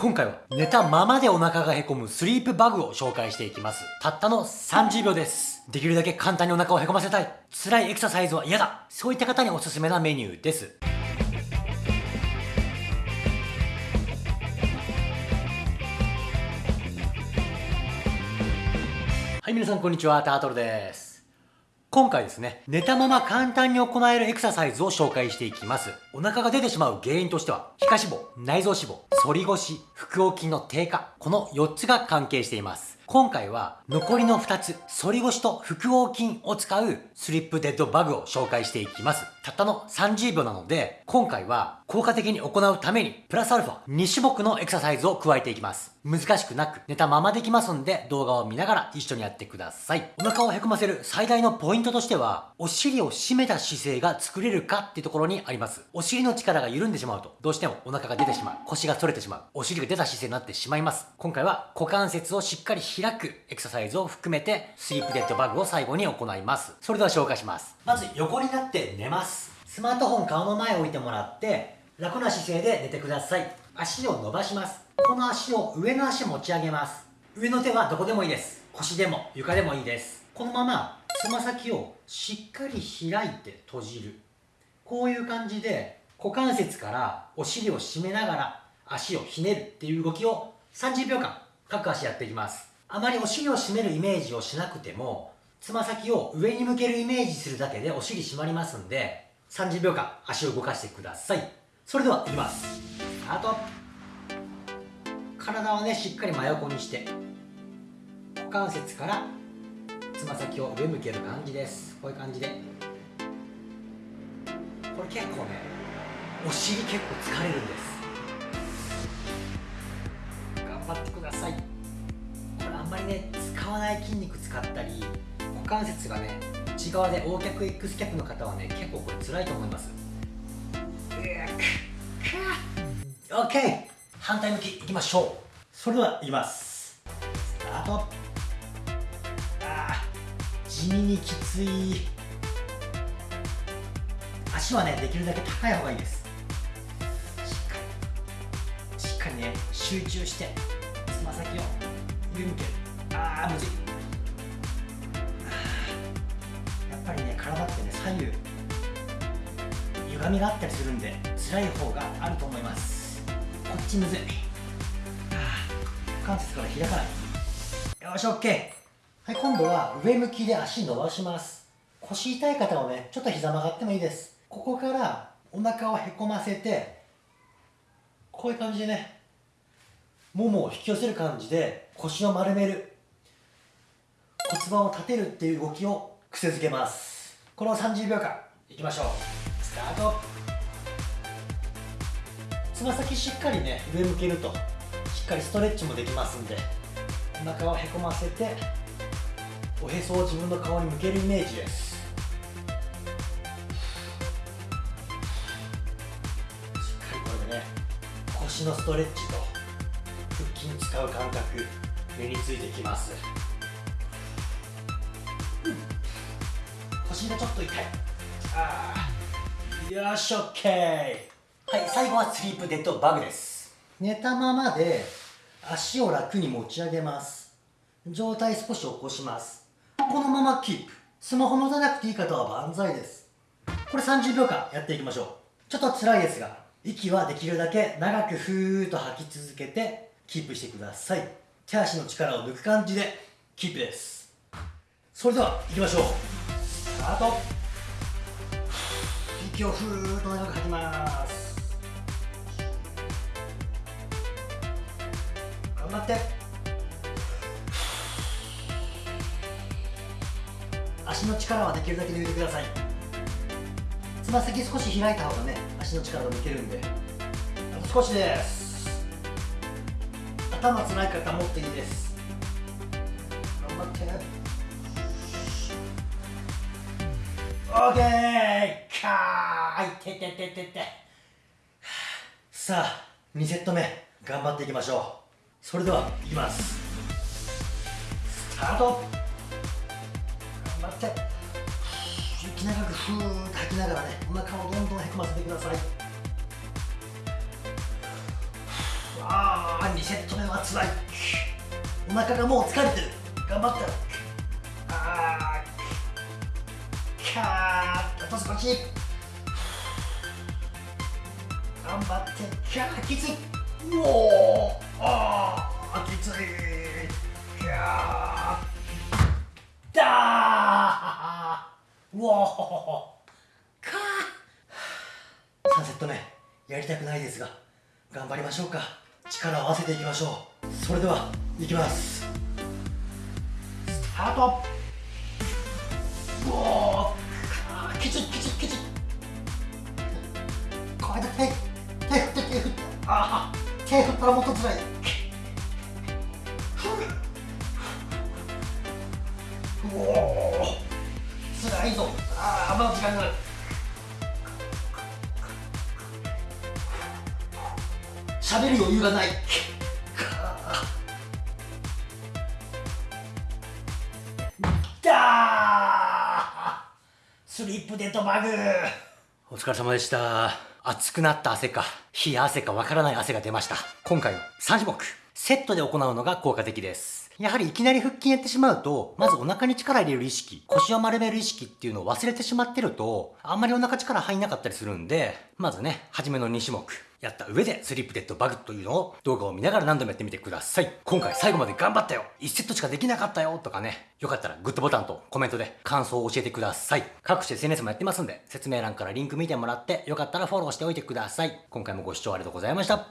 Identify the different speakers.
Speaker 1: 今回は寝たままでお腹がへこむスリープバグを紹介していきます。たったの30秒です。できるだけ簡単にお腹をへこませたい。辛いエクササイズは嫌だ。そういった方におすすめなメニューです。はい、皆さんこんにちは。タートルです。今回ですね、寝たまま簡単に行えるエクササイズを紹介していきます。お腹が出てしまう原因としては、皮下脂肪、内臓脂肪、反り腰、腹横筋の低下、この4つが関係しています。今回は残りの2つ、反り腰と腹横筋を使うスリップデッドバグを紹介していきます。たったの30秒なので、今回は効果的に行うために、プラスアルファ2種目のエクササイズを加えていきます。難しくなく、寝たままできますんで、動画を見ながら一緒にやってください。お腹をへこませる最大のポイントとしては、お尻を締めた姿勢が作れるかっていうところにあります。お尻の力が緩んでしまうと、どうしてもお腹が出てしまう。腰が反れてしまう。お尻が出た姿勢になってしまいます。今回は股関節をしっかり開くエクササイズを含めて、スリープデッドバグを最後に行います。それでは紹介します。まず横になって寝ます。スマートフォン顔の前置いてもらって、楽な姿勢で寝てください。足を伸ばします。この足を上の足持ち上げます。上の手はどこでもいいです。腰でも床でもいいです。このままつま先をしっかり開いて閉じる。こういう感じで股関節からお尻を締めながら足をひねるっていう動きを30秒間各足やっていきます。あまりお尻を締めるイメージをしなくてもつま先を上に向けるイメージするだけでお尻締まりますんで30秒間足を動かしてください。それではいきます。スタート。体をねしっかり真横にして股関節からつま先を上向ける感じです。こういう感じで。これ結構ねお尻結構疲れるんです。頑張ってください。んまりね使わない筋肉使ったり股関節がね内側で O 脚 X 脚の方はね結構これ辛いと思います。OK 反対向きいきましょう。それではいきます。スタート。ああ地味にきつい。足はねできるだけ高い方がいいです。しっかり。しっかりね集中してつま先を上向ける。ああむずい。やっぱりね体ってね左右歪みがあったりするんで辛い方があると思います。こっちむずい。股関節から開かない。よし OK はい今度は上向きで足伸ばします。腰痛い方はねちょっと膝曲がってもいいです。ここからお腹をへこませてこういう感じでねももを引き寄せる感じで腰を丸める。骨盤を立てるっていう動きを癖づけます。この30秒間いきましょう。スタート。つま先しっかりね上向けるとしっかりストレッチもできますんでお腹をへこませておへそを自分の顔に向けるイメージです。しっかりこれでね腰のストレッチと腹筋使う感覚目についてきます、ちょっと痛い。ああよし OK はい最後はスリープデッドバグです。寝たままで足を楽に持ち上げます。上体少し起こします。このままキープ。スマホ持たなくていい方は万歳です。これ30秒間やっていきましょう。ちょっと辛いですが息はできるだけ長くふーっと吐き続けてキープしてください。手足の力を抜く感じでキープです。それでは行きましょう。スタート息をふーっと長く吐きます。頑張って。足の力はできるだけ抜いてください。つま先少し開いた方がね足の力が抜けるんで。あと少しです。頭つらい方もっといいです。OK かーい。ててててて。さあ2セット目頑張っていきましょう。それではいきます。スタート。頑張って。息長くふーっと吐きながらねお腹をどんどんへこませてください。ああ2セット目はつらい。お腹がもう疲れてる。頑張ったあと少し頑張ってキャーきつい。うおーああきつい。キャーだーうおかー。3セット目やりたくないですが頑張りましょうか。力を合わせていきましょう。それではいきます。スタート。ーきついきついきついこれだ手手振って手振ってああ手振ったらもっとつらい。うおつらいぞ。ああまだ時間がある喋る余裕がない。スリップデッドバグ。お疲れ様でした。熱くなった汗か冷や汗かわからない汗が出ました。今回は3種目セットで行うのが効果的です。やはりいきなり腹筋やってしまうと、まずお腹に力入れる意識、腰を丸める意識っていうのを忘れてしまってると、あんまりお腹力入んなかったりするんで、まずね、初めの2種目、やった上でスリップデッドバグというのを動画を見ながら何度もやってみてください。今回最後まで頑張ったよ !1 セットしかできなかったよとかね、よかったらグッドボタンとコメントで感想を教えてください。各種 SNS もやってますんで、説明欄からリンク見てもらって、よかったらフォローしておいてください。今回もご視聴ありがとうございました。